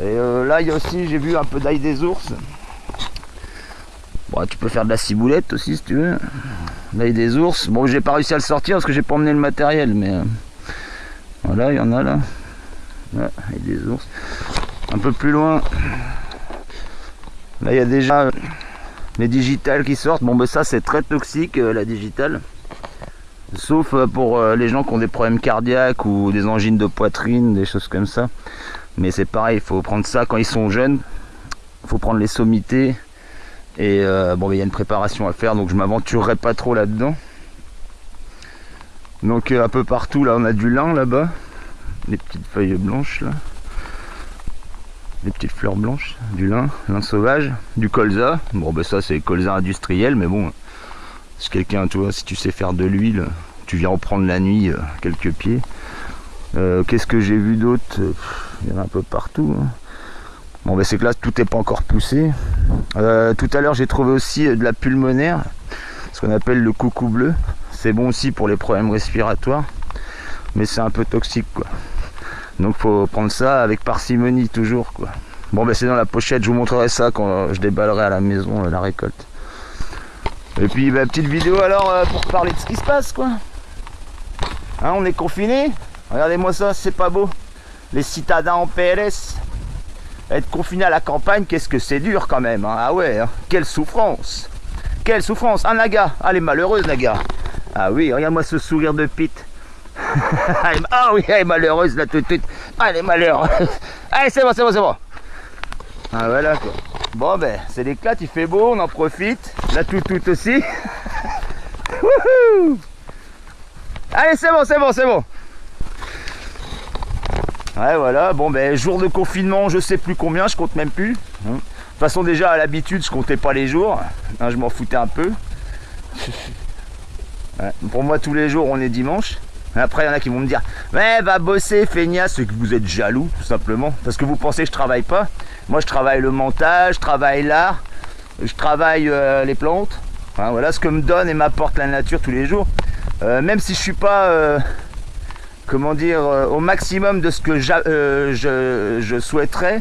Et euh, là, il y a aussi, j'ai vu un peu d'ail des ours. Bon, tu peux faire de la ciboulette aussi si tu veux. L'ail des ours. Bon, j'ai pas réussi à le sortir parce que j'ai pas emmené le matériel, mais euh, voilà, il y en a là. L'ail des ours. Un peu plus loin. Là, il y a déjà euh, les digitales qui sortent. Bon, ben ça, c'est très toxique, la digitale. Sauf pour les gens qui ont des problèmes cardiaques ou des angines de poitrine, des choses comme ça. Mais c'est pareil, il faut prendre ça quand ils sont jeunes. Il faut prendre les sommités. Et euh, bon, il y a une préparation à faire, donc je m'aventurerai pas trop là-dedans. Donc euh, un peu partout, là, on a du lin là-bas. Des petites feuilles blanches là. Des petites fleurs blanches, du lin, lin sauvage, du colza. Bon, ben ça, c'est colza industriel, mais bon, si quelqu'un, tu vois, si tu sais faire de l'huile, tu viens en prendre la nuit euh, quelques pieds. Euh, Qu'est-ce que j'ai vu d'autre? Il y en a un peu partout. hein. Bon, ben c'est que là, tout n'est pas encore poussé. Euh, tout à l'heure, j'ai trouvé aussi euh, de la pulmonaire, ce qu'on appelle le coucou bleu. C'est bon aussi pour les problèmes respiratoires, mais c'est un peu toxique, quoi. Donc, faut prendre ça avec parcimonie toujours, quoi. Bon, ben c'est dans la pochette. Je vous montrerai ça quand euh, je déballerai à la maison la récolte. Et puis, bah, petite vidéo alors pour parler de ce qui se passe, quoi. Hein, on est confiné. Regardez-moi ça, c'est pas beau. Les citadins en PLS. Être confiné à la campagne, qu'est-ce que c'est dur quand même. hein. Ah ouais, hein. quelle souffrance. Quelle souffrance. Ah, Naga. Ah, elle est malheureuse, Naga. Ah oui, regarde-moi ce sourire de Pete. Est- ah oui, elle est malheureuse là tout de suite. Ah, elle est malheureuse. Allez, c'est bon, c'est bon, c'est bon. Ah voilà quoi. Bon ben, c'est l'éclat, il fait beau, on en profite. La tout tout aussi. Wouhou Allez, c'est bon, c'est bon, c'est bon. Ouais, voilà. Bon ben, jour de confinement, je sais plus combien, je compte même plus. Hein. De toute façon, déjà à l'habitude, je comptais pas les jours. Hein, je m'en foutais un peu. Pour moi, tous les jours, on est dimanche. Après, il y en a qui vont me dire Mais va bosser, feignasse, c'est que vous êtes jaloux, tout simplement. Parce que vous pensez que je travaille pas. Moi, je travaille le montage, je travaille l'art, je travaille euh, les plantes. Voilà ce que me donne et m'apporte la nature tous les jours. Euh, même si je suis pas, euh, comment dire, euh, au maximum de ce que euh, je, souhaiterais,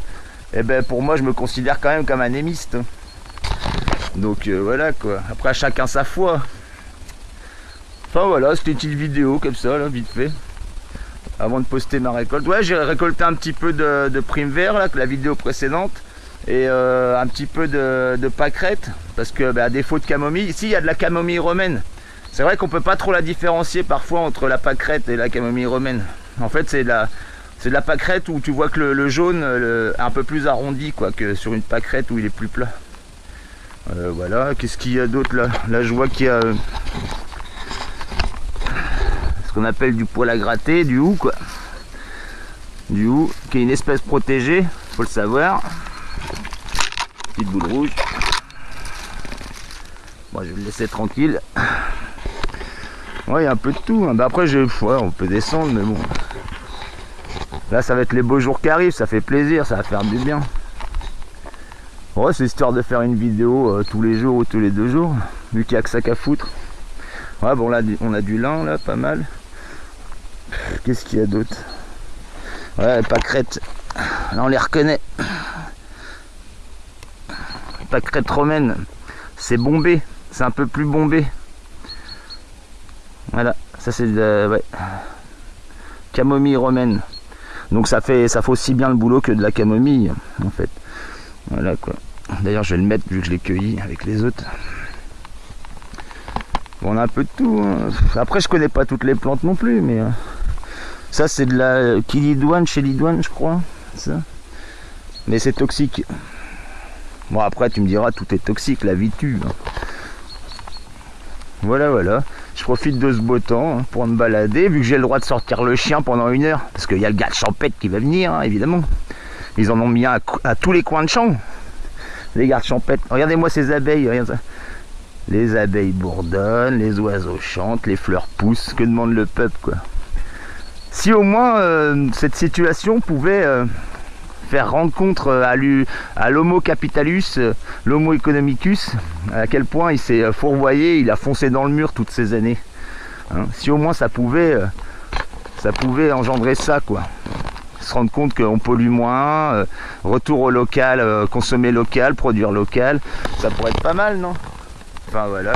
eh ben, pour moi, je me considère quand même comme un émiste. Donc euh, voilà quoi. Après, chacun sa foi. Enfin voilà, c'était une petite vidéo comme ça, vite fait. Avant de poster ma récolte. Ouais, j'ai récolté un petit peu de, de prime vert, là, que la vidéo précédente. Et un petit peu de, de pâquerette. Parce que, bah, à défaut de camomille, ici, il y a de la camomille romaine. C'est vrai qu'on peut pas trop la différencier parfois entre la pâquerette et la camomille romaine. En fait, c'est de la, pâquerette où tu vois que le, jaune le- est un peu plus arrondi quoi, que sur une pâquerette où il est plus plat. Euh, voilà, qu'est-ce qu'il y a d'autre là? Là, je vois qu'il y a euh, ce qu'on appelle du poil à gratter, du hou quoi. Du hou, qui est une espèce protégée, faut le savoir. Petite boule rouge. Bon, je vais le laisser tranquille. Ouais, il y a un peu de tout. Bah, après, je... ouais, on peut descendre, mais bon. Là, ça va être les beaux jours qui arrivent, ça fait plaisir, ça va faire du bien. Ouais, c'est histoire de faire une vidéo euh, tous les jours ou tous les deux jours, vu qu'il n'y a que ça qu'à foutre. Ouais, bon, là, on a du lin, là, pas mal. Qu'est-ce qu'il y a d'autre? Ouais, pâquerette. Là, on les reconnaît. Pâquerette romaine. C'est bombé. C'est un peu plus bombé. Voilà, ça c'est de ouais. camomille romaine. Donc ça fait ça fait aussi bien le boulot que de la camomille en fait. Voilà quoi. D'ailleurs je vais le mettre vu que je l'ai cueilli avec les autres. On a un peu de tout. hein. Après je connais pas toutes les plantes non plus, mais euh, ça c'est de la kilidoine chez Lidoine je crois. Mais c'est toxique. Bon après tu me diras tout est toxique, la vie tue. hein. Voilà voilà. Je profite de ce beau temps hein, pour me balader, vu que j'ai le droit de sortir le chien pendant une heure, parce qu'il y a le gars de qui va venir, hein, évidemment. Ils en ont mis un à, tous les coins de champ. Les gardes champêtres. Regardez-moi ces abeilles, regarde ça. Les abeilles bourdonnent, les oiseaux chantent, les fleurs poussent. Que demande le peuple, quoi? Si au moins euh, cette situation pouvait euh, faire rendre compte euh, à l'homo capitalus, euh, l'homo economicus, à quel point il s'est euh, fourvoyé, il a foncé dans le mur toutes ces années. Hein, si au moins ça pouvait, ça pouvait engendrer ça, quoi. se rendre compte qu'on pollue moins, retour au local, consommer local, produire local, ça pourrait être pas mal, non? Enfin voilà.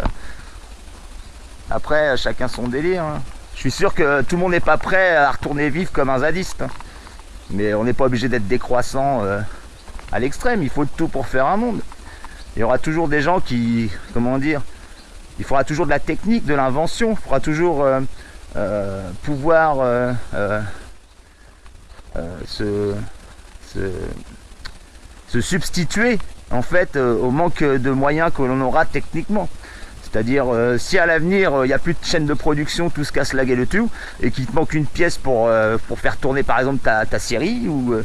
Après, chacun son délire. hein. Je suis sûr que tout le monde n'est pas prêt à retourner vivre comme un zadiste. hein. Mais on n'est pas obligé d'être décroissant euh, à l'extrême, il faut tout pour faire un monde. Il y aura toujours des gens qui, comment dire, il faudra toujours de la technique, de l'invention, il faudra toujours euh, euh, pouvoir se, se, substituer en fait au manque de moyens que l'on aura techniquement. C'est-à-dire, euh, si à l'avenir, euh, il n'y a plus de chaîne de production, tout se casse la gueule tout, et qu'il te manque une pièce pour, euh, pour faire tourner par exemple ta, ta série, ou,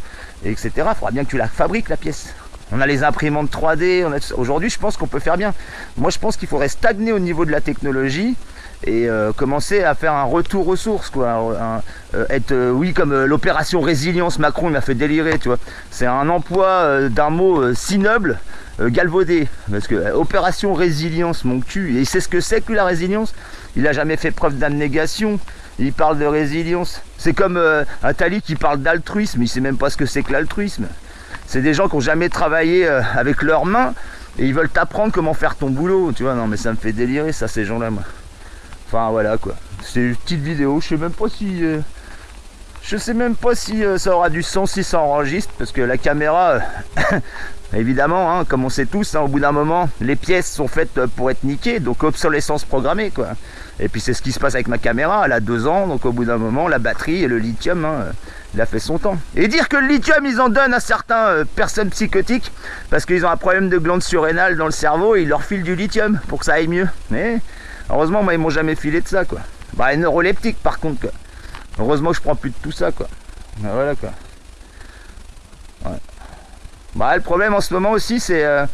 etc., il faudra bien que tu la fabriques la pièce. On a les imprimantes 3D, on a tout ça. aujourd'hui je pense qu'on peut faire bien. Moi je pense qu'il faudrait stagner au niveau de la technologie et euh, commencer à faire un retour aux sources quoi. Euh, être euh, oui comme l'opération résilience Macron il m'a fait délirer tu vois. C'est un emploi d'un mot si noble galvaudé. Parce que opération résilience mon cul et sait ce que c'est que la résilience. Il a jamais fait preuve d'abnégation. Il parle de résilience. C'est comme euh, un tali qui parle d'altruisme. Il sait même pas ce que c'est que l'altruisme. C'est des gens qui ont jamais travaillé avec leurs mains et ils veulent t'apprendre comment faire ton boulot tu vois. Non mais ça me fait délirer ça ces gens là moi Enfin voilà quoi. C'est une petite vidéo. Je sais même pas si. euh, je sais même pas si euh, ça aura du sens si ça enregistre. Parce que la caméra, euh, évidemment, hein, comme on sait tous, hein, au bout d'un moment, les pièces sont faites pour être niquées. Donc obsolescence programmée quoi. Et puis c'est ce qui se passe avec ma caméra. Elle a deux ans. Donc au bout d'un moment, la batterie et le lithium, hein, il a fait son temps. Et dire que le lithium, ils en donnent à certaines personnes psychotiques. Parce qu'ils ont un problème de glande surrénale dans le cerveau. Et ils leur filent du lithium pour que ça aille mieux. Mais. Heureusement, moi, ils m'ont jamais filé de ça, quoi. Bah, les neuroleptiques, par contre, quoi. Heureusement je prends plus de tout ça, quoi. Bah, voilà, quoi. Bah, le problème en ce moment aussi, c'est. euh,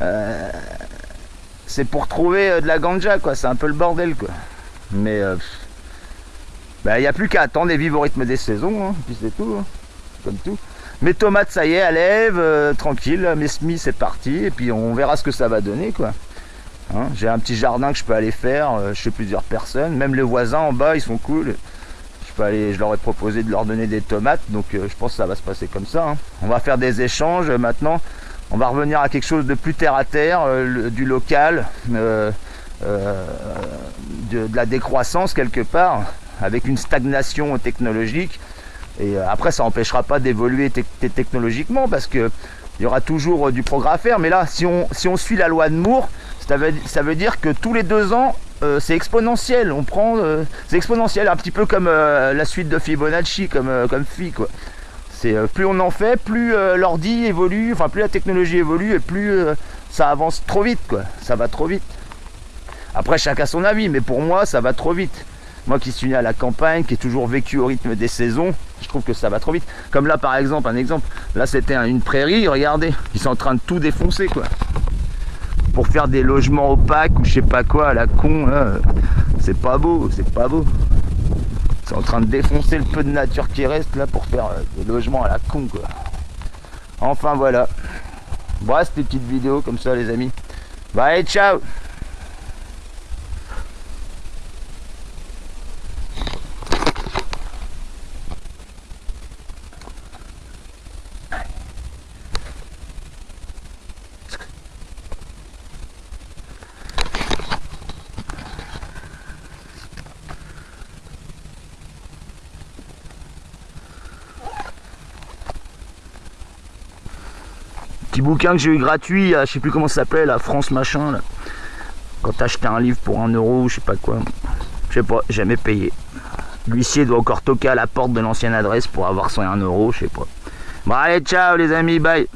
euh, pour trouver euh, de la ganja, quoi. C'est un peu le bordel, quoi. Mais. bah, il n'y a plus qu'à attendre et vivre au rythme des saisons, hein. Puis c'est tout, hein. Comme tout. Mes tomates, ça y est, elles lèvent, tranquille. Mes semis, c'est parti. Et puis, on verra ce que ça va donner, quoi. Hein, J'ai un petit jardin que je peux aller faire euh, chez plusieurs personnes. Même les voisins en bas, ils sont cool. Je, peux aller, je leur ai proposé de leur donner des tomates. Donc euh, je pense que ça va se passer comme ça. hein. On va faire des échanges euh, maintenant. On va revenir à quelque chose de plus terre à terre, du local, de, la décroissance quelque part, avec une stagnation technologique. Et après, ça n'empêchera pas d'évoluer tec- technologiquement parce que il y aura toujours du progrès à faire. Mais là, si on suit la loi de Moore, ça veut, dire que tous les deux ans, euh, c'est exponentiel. On prend, euh, c'est exponentiel, un petit peu comme euh, la suite de Fibonacci, comme, comme. C'est plus on en fait, plus l'ordi évolue, enfin plus la technologie évolue et plus ça avance trop vite. Ça va trop vite. Après, chacun son avis, mais pour moi, ça va trop vite. Moi qui suis né à la campagne, qui ai toujours vécu au rythme des saisons, je trouve que ça va trop vite. Comme là, par exemple, un exemple. Là, c'était un- une prairie, regardez. Ils sont en train de tout défoncer. Pour faire des logements opaques ou je sais pas quoi, à la con, là. C'est pas beau, c'est pas beau. Sont en train de défoncer le peu de nature qui reste, là, pour faire euh, des logements à la con, quoi. Enfin, voilà. Voilà, c'était une petite vidéo comme ça, les amis. Allez, ciao Petit bouquin que j'ai eu gratuit, à, je sais plus comment ça s'appelait, la France machin, là. Quand acheté un livre pour un euro je sais pas quoi. Je sais pas, jamais payé. L'huissier doit encore toquer à la porte de l'ancienne adresse pour avoir son 1 euro, je sais pas. Bon allez, ciao les amis, bye